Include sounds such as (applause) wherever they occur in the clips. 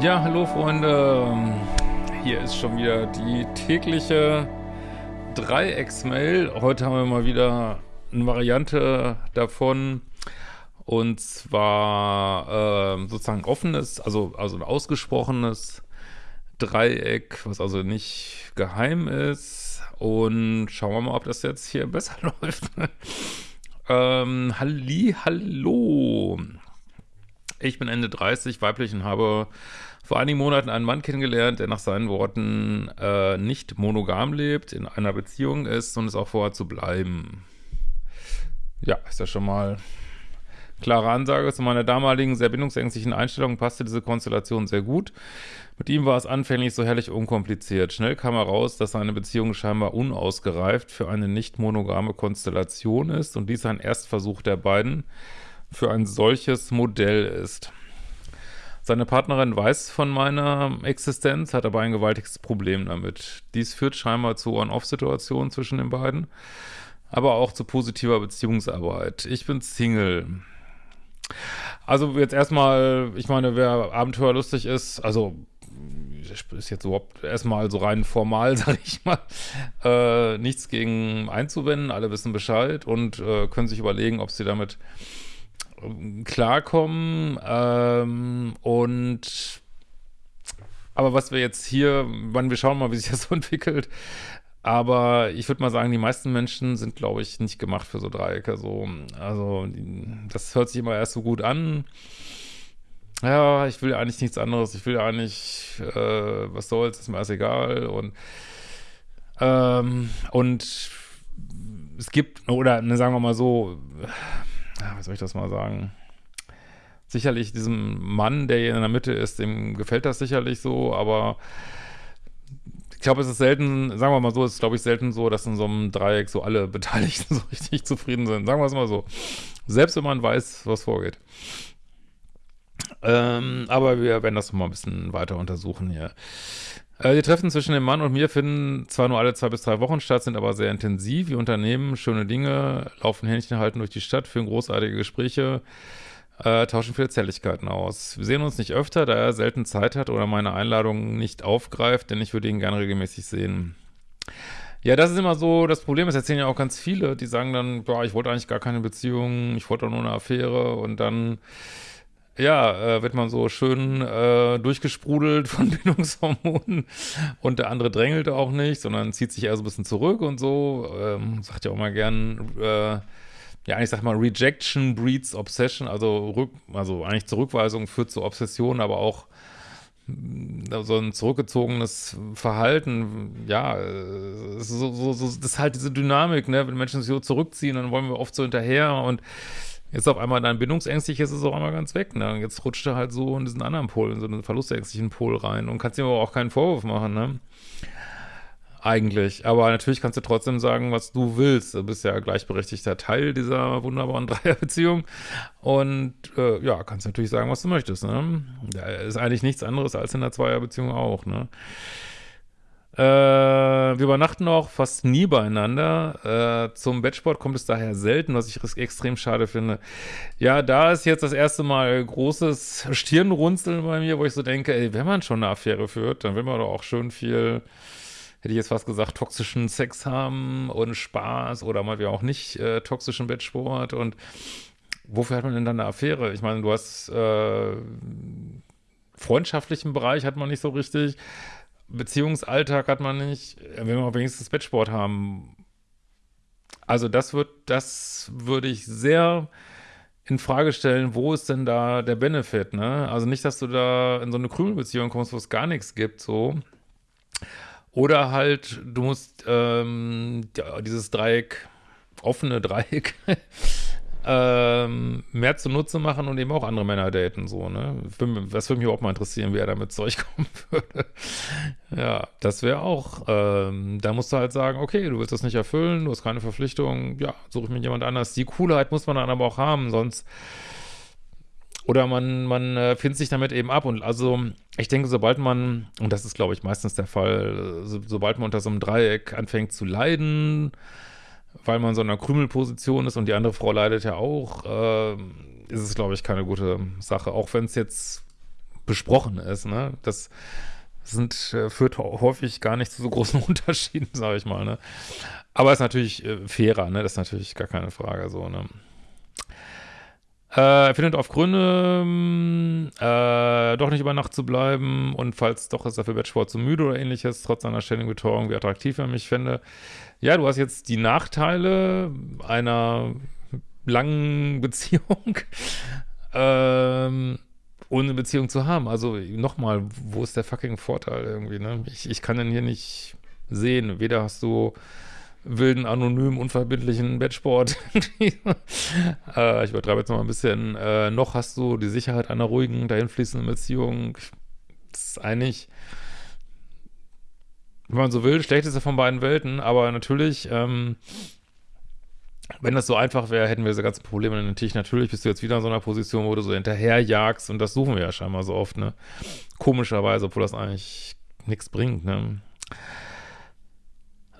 Ja, hallo Freunde. Hier ist schon wieder die tägliche Dreiecks-Mail. Heute haben wir mal wieder eine Variante davon. Und zwar äh, sozusagen offenes, also, also ein ausgesprochenes Dreieck, was also nicht geheim ist. Und schauen wir mal, ob das jetzt hier (laughs) besser läuft. ähm, Halli, hallo. Ich bin Ende 30, weiblich und habe vor einigen Monaten einen Mann kennengelernt, der nach seinen Worten äh, nicht monogam lebt, in einer Beziehung ist und es auch vorhat zu bleiben. Ja, ist ja schon mal klare Ansage. Zu meiner damaligen, sehr bindungsängstlichen Einstellung passte diese Konstellation sehr gut. Mit ihm war es anfänglich so herrlich unkompliziert. Schnell kam heraus, dass seine Beziehung scheinbar unausgereift für eine nicht monogame Konstellation ist und dies ein Erstversuch der beiden für ein solches Modell ist. Seine Partnerin weiß von meiner Existenz, hat aber ein gewaltiges Problem damit. Dies führt scheinbar zu On-Off-Situationen zwischen den beiden, aber auch zu positiver Beziehungsarbeit. Ich bin Single. Also jetzt erstmal, ich meine, wer abenteuerlustig ist, also ist jetzt überhaupt erstmal so rein formal, (laughs) sag ich mal, äh, nichts gegen einzuwenden, alle wissen Bescheid und äh, können sich überlegen, ob sie damit klarkommen ähm, und aber was wir jetzt hier, wann wir schauen mal, wie sich das so (laughs) entwickelt, aber ich würde mal sagen, die meisten Menschen sind, glaube ich, nicht gemacht für so Dreiecke. So. Also, das hört sich immer erst so gut an. Ja, ich will eigentlich nichts anderes. Ich will eigentlich, äh, was soll's, ist mir alles egal. Und, ähm, und es gibt, oder ne, sagen wir mal so, wie soll ich das mal sagen? Sicherlich diesem Mann, der hier in der Mitte ist, dem gefällt das sicherlich so, aber ich glaube, es ist selten, sagen wir mal so, es ist glaube ich selten so, dass in so einem Dreieck so alle (laughs) Beteiligten so richtig zufrieden sind. Sagen wir es mal so. Selbst wenn man weiß, was vorgeht. Ähm, aber wir werden das mal ein bisschen weiter untersuchen hier. Äh, die Treffen zwischen dem Mann und mir finden zwar nur alle zwei bis drei Wochen statt, sind aber sehr intensiv. Wir unternehmen schöne Dinge, laufen Händchen halten durch die Stadt, führen großartige Gespräche, äh, tauschen viele Zärtlichkeiten aus. Wir sehen uns nicht öfter, da er selten Zeit hat oder meine Einladung nicht aufgreift, denn ich würde ihn gerne regelmäßig sehen. Ja, das ist immer so das Problem. Das erzählen ja auch ganz viele, die sagen dann, boah, ich wollte eigentlich gar keine Beziehung, ich wollte nur eine Affäre und dann ja, äh, wird man so schön äh, durchgesprudelt von (laughs) Bindungshormonen. Und der andere drängelt auch nicht, sondern zieht sich eher so ein bisschen zurück und so. Ähm, sagt ja auch mal gern, äh, ja, ich sag mal, Rejection breeds Obsession, also, Rück, also eigentlich Zurückweisung führt zu Obsession, aber auch mm, so ein zurückgezogenes Verhalten, ja, so, so, so, das ist halt diese Dynamik, ne, wenn Menschen sich so zurückziehen, dann wollen wir oft so hinterher und Jetzt auf einmal dein bindungsängstlich ist es auch einmal ganz weg. Ne? Jetzt rutscht er halt so in diesen anderen Pol, in so einen verlustängstlichen Pol rein und kannst ihm aber auch keinen Vorwurf machen, ne? Eigentlich. Aber natürlich kannst du trotzdem sagen, was du willst. Du bist ja gleichberechtigter Teil dieser wunderbaren (laughs) Dreierbeziehung. Und äh, ja, kannst natürlich sagen, was du möchtest. Ne? Da ist eigentlich nichts anderes als in der Zweierbeziehung auch. Ne? Äh, wir übernachten auch fast nie beieinander. Äh, zum Bettsport kommt es daher selten, was ich extrem schade finde. Ja, da ist jetzt das erste Mal großes Stirnrunzeln bei mir, wo ich so denke, ey, wenn man schon eine Affäre führt, dann will man doch auch schön viel, hätte ich jetzt fast gesagt, toxischen Sex haben und Spaß oder mal auch nicht äh, toxischen Bettsport und wofür hat man denn dann eine Affäre? Ich meine, du hast äh, freundschaftlichen Bereich hat man nicht so richtig. Beziehungsalltag hat man nicht, wenn wir wenigstens Bettsport haben. Also das wird, das würde ich sehr in Frage stellen, wo ist denn da der Benefit, ne? Also nicht, dass du da in so eine Krümelbeziehung kommst, wo es gar nichts gibt, so. Oder halt, du musst ähm, dieses Dreieck, offene Dreieck, (laughs) ähm, mehr zunutze machen und eben auch andere Männer daten, so, ne? Das würde mich auch mal interessieren, wie er damit zurechtkommen (laughs) würde. ja, das wäre auch, ähm, da musst du halt sagen, okay, du willst das nicht erfüllen, du hast keine Verpflichtung, ja, suche ich mir jemand anders. Die Coolheit muss man dann aber auch haben, sonst oder man, man äh, findet sich damit eben ab. Und also, ich denke, sobald man, und das ist, glaube ich, meistens der Fall, so, sobald man unter so einem Dreieck anfängt zu leiden, weil man so in einer Krümelposition ist und die andere Frau leidet ja auch, äh, ist es, glaube ich, keine gute Sache. Auch wenn es jetzt besprochen ist, ne? Das sind, äh, führt häufig gar nicht zu so großen (laughs) Unterschieden, sage ich mal, ne? Aber ist natürlich äh, fairer, ne? Das ist natürlich gar keine Frage, so, ne? Äh, er findet auf Gründe, äh, doch nicht über Nacht zu bleiben und falls doch ist er für Bettsport zu müde oder ähnliches, trotz seiner ständigen Betreuung, wie attraktiv er mich fände. Ja, du hast jetzt die Nachteile einer langen (laughs) Beziehung, ähm, ohne Beziehung zu haben. Also nochmal, wo ist der fucking Vorteil irgendwie, ne? Ich, ich kann den hier nicht sehen. Weder hast du wilden, anonymen, unverbindlichen Bettsport. (laughs) äh, ich übertreibe jetzt noch mal ein bisschen. Äh, noch hast du die Sicherheit einer ruhigen, dahinfließenden Beziehung. Das ist eigentlich, wenn man so will, schlechteste von beiden Welten. Aber natürlich, ähm, wenn das so einfach wäre, hätten wir diese ganzen Probleme in den Tisch. Natürlich bist du jetzt wieder in so einer Position, wo du so hinterherjagst und das suchen wir ja scheinbar so oft, ne? Komischerweise, obwohl das eigentlich nichts bringt, ne?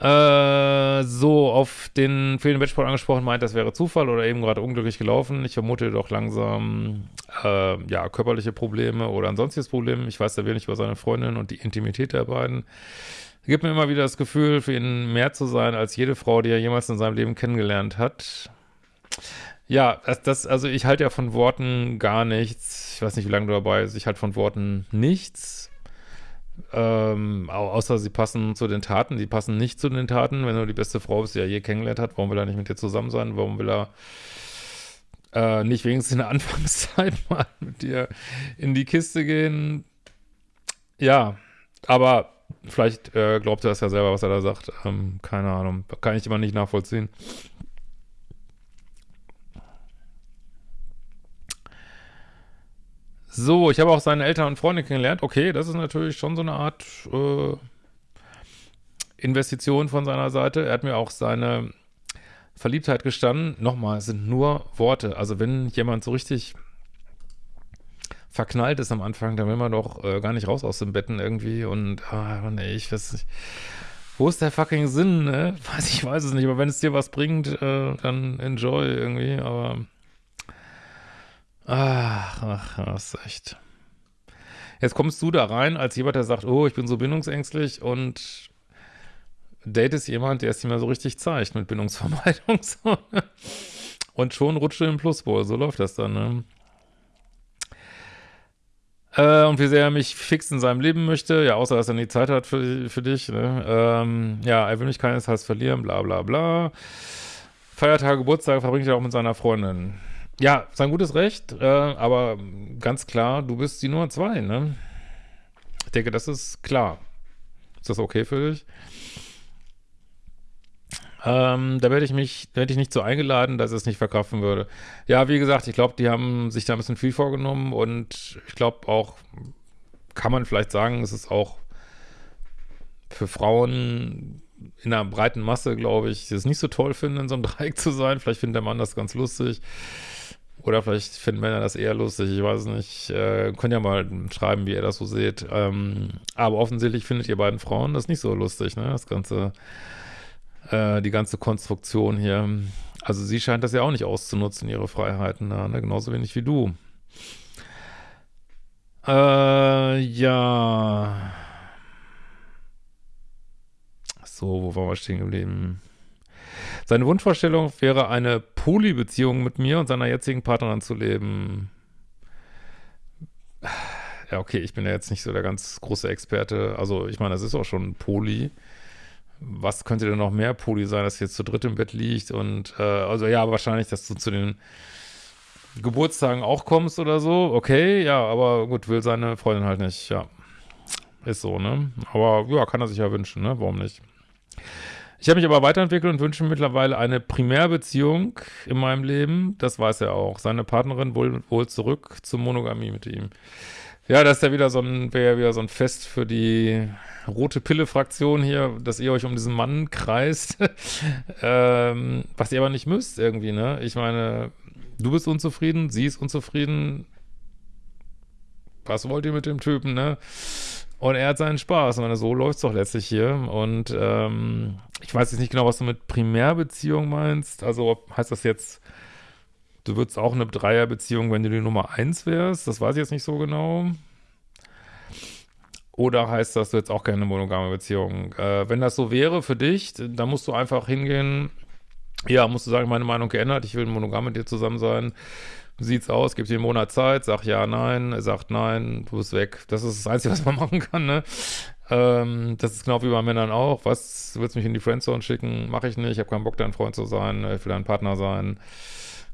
Äh, so, auf den fehlenden Wettsport angesprochen, meint, das wäre Zufall oder eben gerade unglücklich gelaufen. Ich vermute doch langsam, äh, ja, körperliche Probleme oder ein sonstiges Problem. Ich weiß sehr wenig über seine Freundin und die Intimität der beiden gibt mir immer wieder das Gefühl, für ihn mehr zu sein als jede Frau, die er jemals in seinem Leben kennengelernt hat. Ja, das, das, also ich halte ja von Worten gar nichts. Ich weiß nicht, wie lange du dabei bist. Ich halte von Worten nichts. Ähm, außer sie passen zu den Taten. Die passen nicht zu den Taten. Wenn du die beste Frau bist, die er je kennengelernt hat, warum will er nicht mit dir zusammen sein? Warum will er äh, nicht wenigstens in der (laughs) Anfangszeit mal mit dir in die Kiste gehen? Ja, aber Vielleicht äh, glaubt er das ja selber, was er da sagt. Ähm, keine Ahnung. Kann ich immer nicht nachvollziehen. So, ich habe auch seine Eltern und Freunde kennengelernt. Okay, das ist natürlich schon so eine Art äh, Investition von seiner Seite. Er hat mir auch seine Verliebtheit gestanden. Nochmal, es sind nur Worte. Also wenn jemand so richtig verknallt ist am Anfang, dann will man doch äh, gar nicht raus aus dem Betten irgendwie und, ah, nee, ich weiß nicht. Wo ist der fucking Sinn, ne? (laughs) Weiß ich, weiß es nicht, aber wenn es dir was bringt, äh, dann enjoy irgendwie, aber ach, ach, das ist echt. Jetzt kommst du da rein als jemand, der sagt, oh, ich bin so bindungsängstlich und datest jemand, der es dir mal so richtig zeigt mit Bindungsvermeidung. (laughs) Ne? Und schon rutscht du im Pluspol, so läuft das dann, ne? Äh, und wie sehr er mich fix in seinem Leben möchte, ja, außer dass er nie Zeit hat für, für dich, ne? ähm, ja, er will mich keinesfalls verlieren, bla bla bla. Feiertage, Geburtstage verbringt er auch mit seiner Freundin. Ja, sein gutes Recht, äh, aber ganz klar, du bist die Nummer zwei, ne? Ich denke, das ist klar. Ist das okay für dich? Ähm, da werde ich mich, werde ich nicht so eingeladen, dass es nicht verkraften würde. Ja, wie gesagt, ich glaube, die haben sich da ein bisschen viel vorgenommen und ich glaube auch, kann man vielleicht sagen, es ist auch für Frauen in einer breiten Masse, glaube ich, es nicht so toll finden, in so einem (laughs) Dreieck zu sein. Vielleicht findet der Mann das ganz lustig. Oder vielleicht finden Männer das eher lustig, ich weiß nicht. Äh, könnt ja mal schreiben, wie ihr das so seht. Ähm, aber offensichtlich findet ihr beiden Frauen das nicht so lustig, ne? Das ganze äh, die ganze Konstruktion hier. Also sie scheint das ja auch nicht auszunutzen, ihre Freiheiten, ne? genauso wenig wie du. Äh, ja. So, wo waren wir stehen geblieben? Seine Wunschvorstellung wäre, eine Poly-Beziehung mit mir und seiner jetzigen Partnerin zu leben. Ja, okay, ich bin ja jetzt nicht so der ganz große Experte. Also, ich meine, das ist auch schon Poly was könnte denn noch mehr Poli sein, dass jetzt zu dritt im Bett liegt und äh, also ja, wahrscheinlich, dass du zu den Geburtstagen auch kommst oder so. Okay, ja, aber gut, will seine Freundin halt nicht, ja. Ist so, ne? Aber ja, kann er sich ja wünschen, ne? Warum nicht? Ich habe mich aber weiterentwickelt und wünsche mittlerweile eine Primärbeziehung in meinem Leben. Das weiß er auch. Seine Partnerin wohl, wohl zurück zur Monogamie mit ihm. Ja, das ist ja wieder so ein, wäre ja wieder so ein Fest für die rote Pille-Fraktion hier, dass ihr euch um diesen Mann kreist, (laughs) ähm, was ihr aber nicht müsst irgendwie, ne? Ich meine, du bist unzufrieden, sie ist unzufrieden. Was wollt ihr mit dem Typen, ne? Und er hat seinen Spaß. Meine, so läuft es doch letztlich hier. Und ähm, ich weiß jetzt nicht genau, was du mit Primärbeziehung meinst. Also heißt das jetzt Du würdest auch eine Dreierbeziehung, wenn du die Nummer eins wärst. Das weiß ich jetzt nicht so genau. Oder heißt das, du jetzt auch keine monogame Beziehung? Äh, wenn das so wäre für dich, dann musst du einfach hingehen, ja, musst du sagen, meine Meinung geändert, ich will monogam mit dir zusammen sein. Sieht's aus? Gib dir einen Monat Zeit, sag ja, nein, er sagt nein, du bist weg. Das ist das Einzige, was man (laughs) machen kann, ne? Ähm, das ist genau wie bei Männern auch. Was, du willst mich in die Friendzone schicken? Mache ich nicht, ich habe keinen Bock, dein Freund zu sein, ich will dein Partner sein.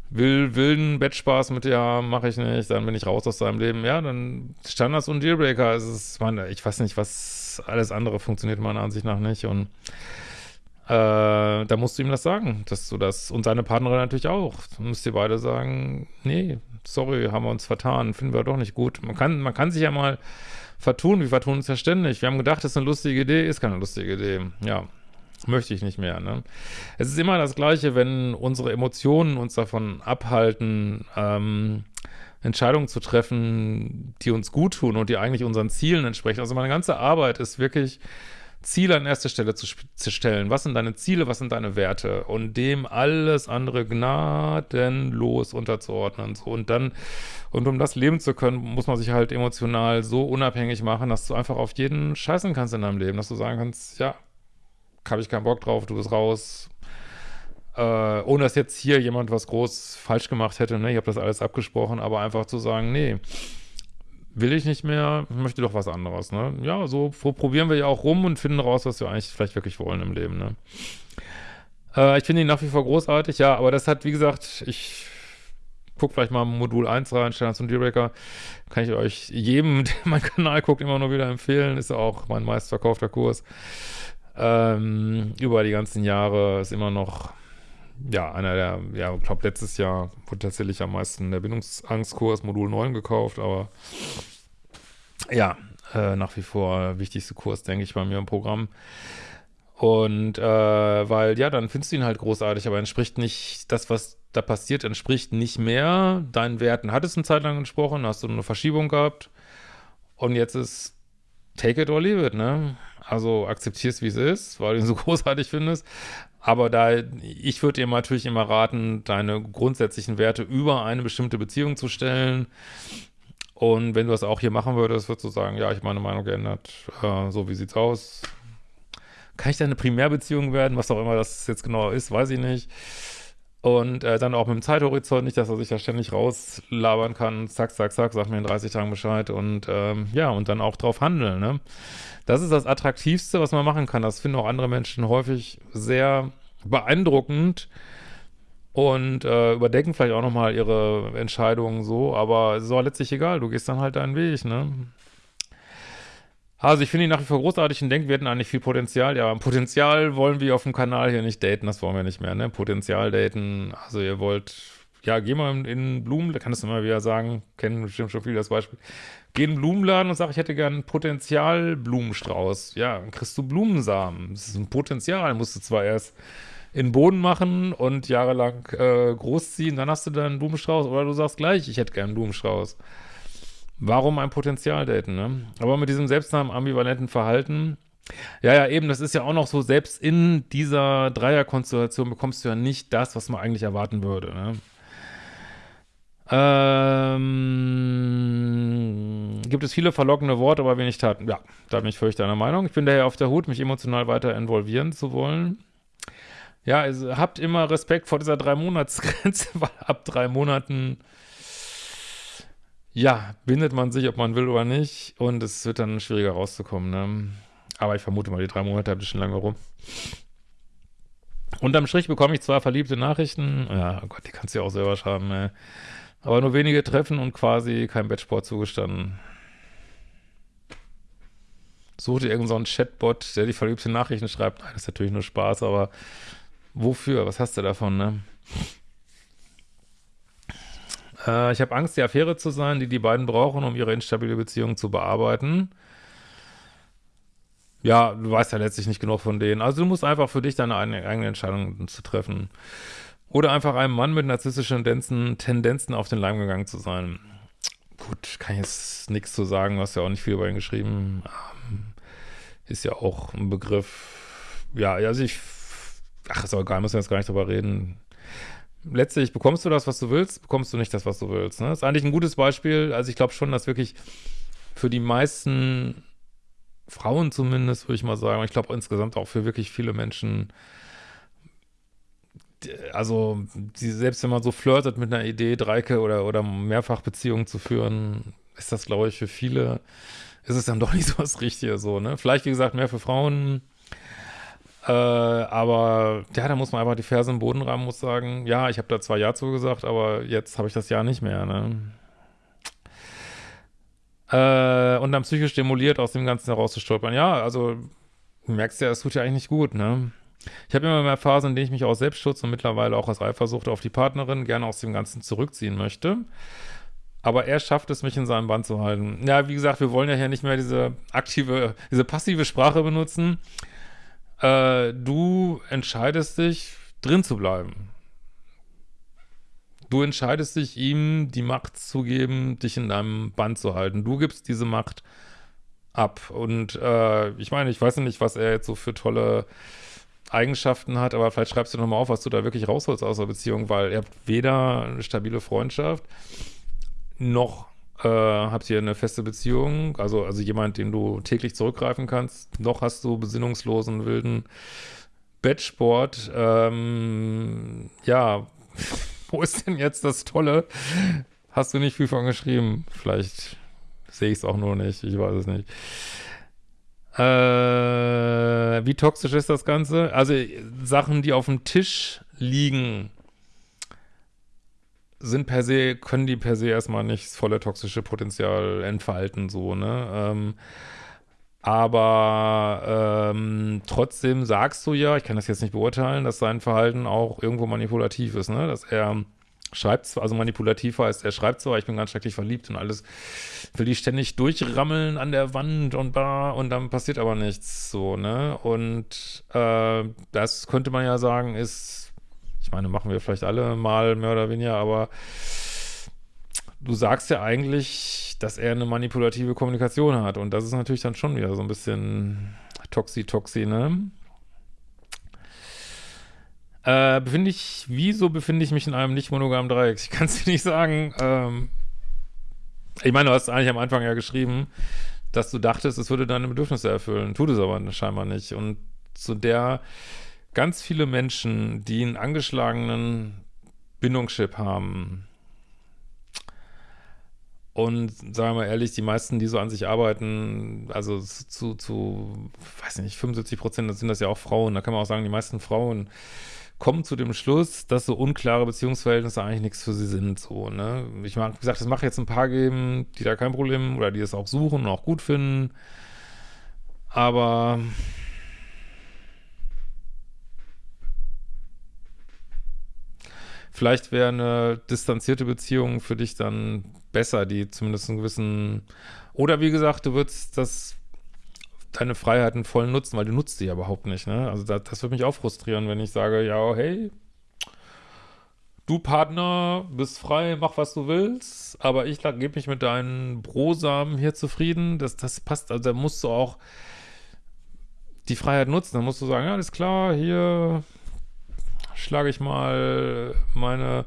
Will wilden Bettspaß mit dir haben, mache ich nicht, dann bin ich raus aus deinem Leben. Ja, dann Standards und Dealbreaker. Es ist, meine, ich weiß nicht, was alles andere funktioniert meiner Ansicht nach nicht und äh, da musst du ihm das sagen, dass du das, und seine Partnerin natürlich auch. Du musst dir beide sagen, nee, sorry, haben wir uns vertan, finden wir doch nicht gut. Man kann, man kann sich ja mal vertun, wir vertun uns ja ständig. Wir haben gedacht, das ist eine lustige Idee, ist keine lustige Idee. Ja, möchte ich nicht mehr. Ne? Es ist immer das Gleiche, wenn unsere Emotionen uns davon abhalten, ähm, Entscheidungen zu treffen, die uns gut tun und die eigentlich unseren Zielen entsprechen. Also meine ganze Arbeit ist wirklich Ziele an erste Stelle zu, zu, stellen. Was sind deine Ziele, was sind deine Werte? Und dem alles andere gnadenlos unterzuordnen. So. Und dann, und um das leben zu können, muss man sich halt emotional so unabhängig machen, dass du einfach auf jeden scheißen kannst in deinem Leben. Dass du sagen kannst, ja, habe ich keinen Bock drauf, du bist raus. Äh, ohne dass jetzt hier jemand was groß falsch gemacht hätte, ne? Ich habe das alles abgesprochen, aber einfach zu sagen, nee, will ich nicht mehr, möchte doch was anderes, ne? Ja, so, probieren wir ja auch rum und finden raus, was wir eigentlich vielleicht wirklich wollen im Leben, ne? Äh, ich finde ihn nach wie vor großartig, ja, aber das hat, wie gesagt, ich guckt vielleicht mal Modul 1 rein, Standards und Dealbreaker, kann ich euch jedem, (laughs) der meinen Kanal guckt, immer nur wieder empfehlen, ist auch mein meistverkaufter Kurs. Ähm, über die ganzen Jahre ist immer noch ja, einer der, ja, ich glaube, letztes Jahr wurde tatsächlich am meisten der Bindungsangstkurs Modul 9 gekauft, aber ja, äh, nach wie vor wichtigste Kurs, denke ich, bei mir im Programm. Und äh, weil, ja, dann findest du ihn halt großartig, aber entspricht nicht, das, was da passiert, entspricht nicht mehr deinen Werten. Hat es eine Zeit lang entsprochen, hast du eine Verschiebung gehabt und jetzt ist take it or leave it, ne? Also akzeptierst, wie es ist, weil du ihn so (laughs) großartig findest. Aber da, ich würde dir natürlich immer raten, deine grundsätzlichen Werte über eine bestimmte Beziehung zu stellen. Und wenn du das auch hier machen würdest, würdest du sagen, ja, ich meine Meinung geändert. Äh, so, wie sieht's aus? Kann ich da eine Primärbeziehung werden? Was auch immer das jetzt genau ist, weiß ich nicht. Und äh, dann auch mit dem Zeithorizont, nicht, dass er sich da ständig rauslabern kann, zack, zack, zack, sag mir in 30 Tagen Bescheid und ähm, ja, und dann auch drauf handeln, ne? Das ist das Attraktivste, was man machen kann. Das finden auch andere Menschen häufig sehr beeindruckend und äh, überdenken vielleicht auch nochmal ihre Entscheidungen so, aber es ist auch letztlich egal, du gehst dann halt deinen Weg, ne? Also ich finde ihn nach wie vor großartig und denke, wir hätten eigentlich viel Potenzial. Ja, Potenzial wollen wir auf dem Kanal hier nicht daten, das wollen wir nicht mehr, ne? Potenzial daten, also ihr wollt, ja, geh mal in Blumen, da kannst du mal wieder sagen, kennen bestimmt schon viele das Beispiel. Geh in den Blumenladen und sag, ich hätte gern einen Potenzialblumenstrauß. Ja, dann kriegst du Blumensamen. Das ist ein Potenzial, musst du zwar erst in den Boden machen und jahrelang äh, großziehen, dann hast du dann einen Blumenstrauß. Oder du sagst gleich, ich hätte gern einen Blumenstrauß. Warum ein Potenzial daten, ne? Aber mit diesem selbstnamen ambivalenten Verhalten, ja, ja, eben, das ist ja auch noch so, selbst in dieser Dreierkonstellation bekommst du ja nicht das, was man eigentlich erwarten würde, ne? Ähm, gibt es viele verlockende Worte, aber wenig Taten. Ja, da bin ich völlig deiner Meinung. Ich bin daher auf der Hut, mich emotional weiter involvieren zu wollen. Ja, also habt immer Respekt vor dieser Drei-Monats-Grenze, (laughs) weil ab drei Monaten ja, bindet man sich, ob man will oder nicht. Und es wird dann schwieriger rauszukommen. Ne? Aber ich vermute mal, die drei Monate habe ich schon lange rum. Unterm Strich bekomme ich zwar verliebte Nachrichten. Ja, oh Gott, die kannst du ja auch selber schreiben. Ey. Aber nur wenige Treffen und quasi kein Bettsport zugestanden. Such dir irgendeinen so Chatbot, der die verliebte Nachrichten schreibt. Nein, das ist natürlich nur Spaß, aber wofür? Was hast du davon, ne? Äh, ich habe Angst, die Affäre zu sein, die die beiden brauchen, um ihre instabile Beziehung zu bearbeiten. Ja, du weißt ja letztlich nicht genug von denen. Also du musst einfach für dich deine eigene, Entscheidung zu treffen. Oder einfach einem Mann mit narzisstischen Tendenzen, Tendenzen auf den Leim gegangen zu sein. Gut, kann ich jetzt nichts zu sagen, du hast ja auch nicht viel über ihn geschrieben. Ähm, ist ja auch ein Begriff. Ja, also ich, ach, ist auch egal, müssen wir jetzt gar nicht drüber reden letztlich bekommst du das, was du willst, bekommst du nicht das, was du willst. Ne? Das ist eigentlich ein gutes Beispiel. Also ich glaube schon, dass wirklich für die meisten Frauen zumindest, würde ich mal sagen. Ich glaube insgesamt auch für wirklich viele Menschen, also die, selbst wenn man so flirtet mit einer Idee, Dreike oder, oder Mehrfachbeziehungen zu führen, ist das, glaube ich, für viele, ist es dann doch nicht so das Richtige so, ne? Vielleicht, wie gesagt, mehr für Frauen, äh, aber ja, da muss man einfach die Ferse im Boden rammen, muss sagen, ja, ich habe da zwar Ja zugesagt, aber jetzt habe ich das Ja nicht mehr, ne? Äh, und dann psychisch stimuliert aus dem Ganzen herauszustolpern. Ja, also du merkst ja, es tut ja eigentlich nicht gut, ne? Ich habe immer mehr Phasen, in denen ich mich aus Selbstschutz und mittlerweile auch aus Eifersucht auf die Partnerin gerne aus dem Ganzen zurückziehen möchte. Aber er schafft es, mich in seinem Band zu halten. Ja, wie gesagt, wir wollen ja hier nicht mehr diese aktive, diese passive Sprache benutzen. Äh, du entscheidest dich, drin zu bleiben. Du entscheidest dich, ihm die Macht zu geben, dich in deinem Band zu halten. Du gibst diese Macht ab. Und äh, ich meine, ich weiß nicht, was er jetzt so für tolle Eigenschaften hat, aber vielleicht schreibst du nochmal auf, was du da wirklich rausholst aus der Beziehung, weil habt weder eine stabile Freundschaft, noch äh, habt ihr eine feste Beziehung, also, also jemand, den du täglich zurückgreifen kannst, noch hast du besinnungslosen, wilden Bettsport. Ähm, ja, (laughs) wo ist denn jetzt das Tolle? Hast du nicht viel von geschrieben? Vielleicht sehe ich es auch nur nicht, ich weiß es nicht. Äh, wie toxisch ist das Ganze? Also Sachen, die auf dem Tisch liegen, sind per se, können die per se erstmal nicht das volle toxische Potenzial entfalten, so, ne? Ähm, aber ähm, trotzdem sagst du ja, ich kann das jetzt nicht beurteilen, dass sein Verhalten auch irgendwo manipulativ ist, ne? Dass er schreibt zwar, also manipulativ heißt, er schreibt zwar, ich bin ganz schrecklich verliebt und alles, will die ständig durchrammeln an der Wand und da und dann passiert aber nichts, so, ne? Und äh, das könnte man ja sagen, ist, ich meine, machen wir vielleicht alle mal mehr oder weniger, aber du sagst ja eigentlich, dass er eine manipulative Kommunikation hat. Und das ist natürlich dann schon wieder so ein bisschen Toxi-Toxi, ne? Äh, befinde ich, wieso befinde ich mich in einem nicht monogamen Dreieck? Ich kann es (laughs) dir nicht sagen. Ähm, ich meine, du hast eigentlich am Anfang ja geschrieben, dass du dachtest, es würde deine Bedürfnisse erfüllen. Tut es aber scheinbar nicht. Und zu der ganz viele Menschen, die einen angeschlagenen Bindungschip haben, und sagen wir mal ehrlich, die meisten, die so an sich arbeiten, also zu, zu weiß nicht, 75 Prozent sind das ja auch Frauen. Da kann man auch sagen, die meisten Frauen kommen zu dem Schluss, dass so unklare Beziehungsverhältnisse eigentlich nichts für sie sind. So, ne? Ich wie gesagt, es mag jetzt ein paar geben, die da kein Problem oder die es auch suchen und auch gut finden. Aber vielleicht wäre eine distanzierte Beziehung für dich dann besser, die zumindest einen gewissen, oder wie gesagt, du würdest das, deine Freiheiten voll nutzen, weil du nutzt die ja überhaupt nicht, ne? Also das, das würde mich auch frustrieren, wenn ich sage, ja, hey, du Partner bist frei, mach was du willst, aber ich gebe mich mit deinen Brosamen hier zufrieden, das, das passt, also da musst du auch die Freiheit nutzen, dann musst du sagen, ja, alles klar, hier schlage ich mal meine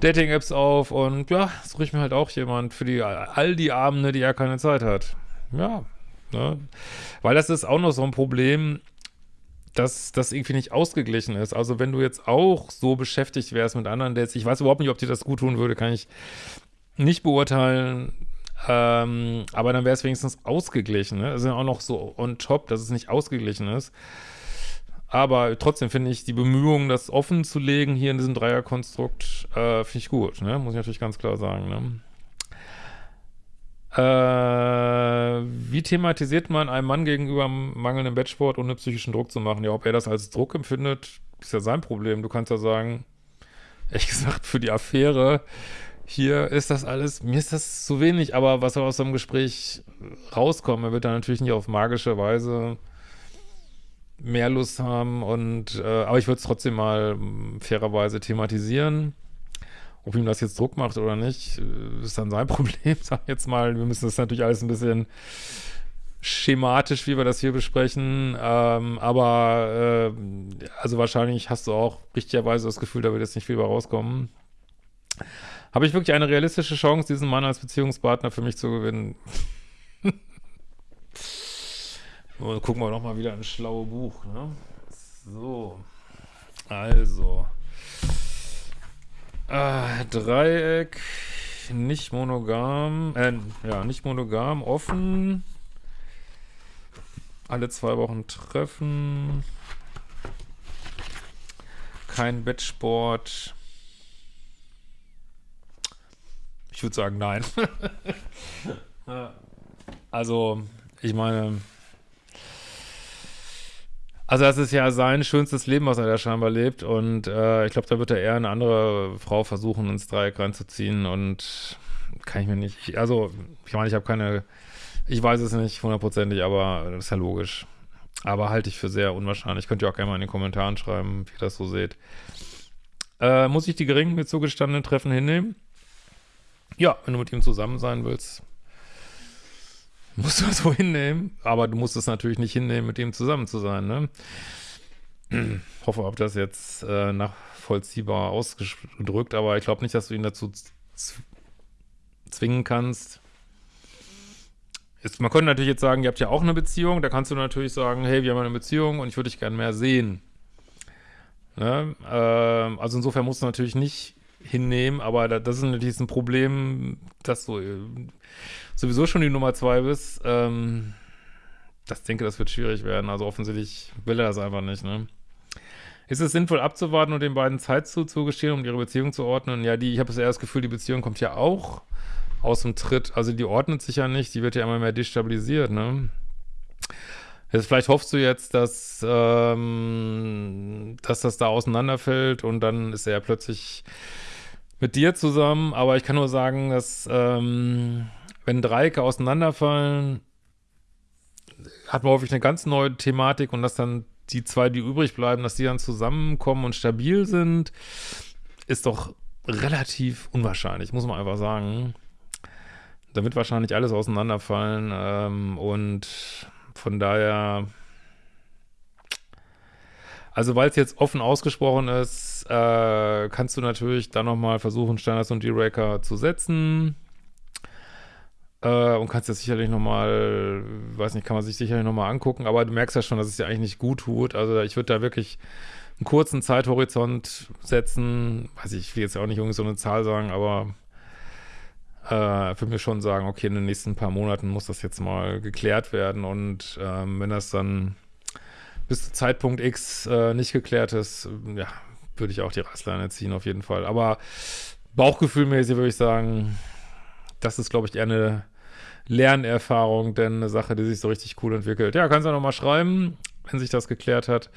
Dating-Apps auf und ja, suche ich mir halt auch jemand für die all die Abende, die er keine Zeit hat. Ja, ne? Weil das ist auch noch so ein Problem, dass das irgendwie nicht ausgeglichen ist. Also wenn du jetzt auch so beschäftigt wärst mit anderen Dates, ich weiß überhaupt nicht, ob dir das gut tun würde, kann ich nicht beurteilen, ähm, aber dann wäre es wenigstens ausgeglichen. Ne? Das ist ja auch noch so on top, dass es nicht ausgeglichen ist. Aber trotzdem finde ich die Bemühungen, das offen zu legen hier in diesem Dreierkonstrukt, äh, finde ich gut, ne? Muss ich natürlich ganz klar sagen, ne? Äh, wie thematisiert man einem Mann gegenüber mangelndem Bettsport ohne psychischen Druck zu machen? Ja, ob er das als Druck empfindet, ist ja sein Problem. Du kannst ja sagen, ehrlich gesagt, für die Affäre hier ist das alles, mir ist das zu wenig, aber was soll aus so einem Gespräch rauskommen? Er wird dann natürlich nicht auf magische Weise mehr Lust haben und äh, aber ich würde es trotzdem mal hm, fairerweise thematisieren. Ob ihm das jetzt Druck macht oder nicht, äh, ist dann sein (laughs) Problem, sag ich jetzt mal. Wir müssen das natürlich alles ein bisschen schematisch, wie wir das hier besprechen, ähm, aber äh, also wahrscheinlich hast du auch richtigerweise das Gefühl, da wird jetzt nicht viel bei rauskommen. Habe ich wirklich eine realistische Chance, diesen Mann als Beziehungspartner für mich zu gewinnen? Und gucken wir nochmal wieder ein schlaues Buch, ne? So. Also. Äh, Dreieck, nicht monogam, äh, ja, nicht monogam, offen. Alle zwei Wochen treffen. Kein Bettsport. Ich würde sagen, nein. (laughs) also, ich meine, also das ist ja sein schönstes Leben, was er da scheinbar lebt und äh, ich glaube, da wird er eher eine andere Frau versuchen, ins Dreieck reinzuziehen und kann ich mir nicht, also ich meine, ich habe keine, ich weiß es nicht hundertprozentig, aber das ist ja logisch. Aber halte ich für sehr unwahrscheinlich. Könnt ihr auch gerne mal in den Kommentaren schreiben, wie ihr das so seht. Äh, muss ich die geringen mit zugestandenen Treffen hinnehmen? Ja, wenn du mit ihm zusammen sein willst, musst du das so hinnehmen. Aber du musst es natürlich nicht hinnehmen, mit ihm zusammen zu sein, ne? hoffe, ob das jetzt äh, nachvollziehbar ausgedrückt, aber ich glaube nicht, dass du ihn dazu zwingen kannst. Ist, man könnte natürlich jetzt sagen, ihr habt ja auch eine Beziehung, da kannst du natürlich sagen, hey, wir haben eine Beziehung und ich würde dich gerne mehr sehen. Ne? Ähm, also insofern musst du natürlich nicht hinnehmen, aber das ist natürlich ein Problem, dass du äh, sowieso schon die Nummer zwei bist. Ähm, das denke, das wird schwierig werden. Also offensichtlich will er das einfach nicht, ne? Ist es sinnvoll abzuwarten und den beiden Zeit zuzugestehen, um ihre Beziehung zu ordnen? Ja, die, ich habe eher das Gefühl, die Beziehung kommt ja auch aus dem Tritt. Also die ordnet sich ja nicht, die wird ja immer mehr destabilisiert, ne? Jetzt vielleicht hoffst du jetzt, dass, ähm, dass das da auseinanderfällt und dann ist er ja plötzlich mit dir zusammen, aber ich kann nur sagen, dass ähm, wenn Dreiecke auseinanderfallen, hat man häufig eine ganz neue Thematik und dass dann die zwei, die übrig bleiben, dass die dann zusammenkommen und stabil sind, ist doch relativ unwahrscheinlich, muss man einfach sagen. Da wird wahrscheinlich alles auseinanderfallen ähm, und von daher also weil es jetzt offen ausgesprochen ist, äh, kannst du natürlich dann nochmal versuchen, Standards und D-Raker zu setzen. Äh, und kannst das sicherlich nochmal, weiß nicht, kann man sich sicherlich nochmal angucken, aber du merkst ja schon, dass es dir eigentlich nicht gut tut. Also ich würde da wirklich einen kurzen Zeithorizont setzen. Weiß ich, ich will jetzt auch nicht irgendwie so eine Zahl sagen, aber äh, für mich schon sagen, okay, in den nächsten paar Monaten muss das jetzt mal geklärt werden und ähm, wenn das dann bis zu Zeitpunkt X äh, nicht geklärt ist, ja, würde ich auch die Reißleine ziehen auf jeden Fall. Aber bauchgefühlmäßig würde ich sagen, das ist, glaube ich, eher eine Lernerfahrung, denn eine Sache, die sich so richtig cool entwickelt. Ja, kannst du nochmal schreiben, wenn sich das geklärt hat.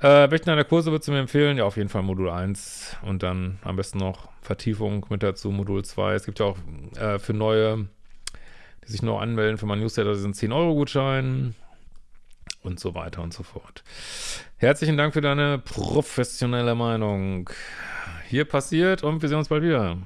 Äh, welchen deiner Kurse würdest du mir empfehlen? Ja, auf jeden Fall Modul 1 und dann am besten noch Vertiefung mit dazu, Modul 2. Es gibt ja auch äh, für neue, die sich noch anmelden für mein Newsletter, sind 10-Euro-Gutschein und so weiter und so fort. Herzlichen Dank für deine professionelle Meinung. Hier passiert und wir sehen uns bald wieder.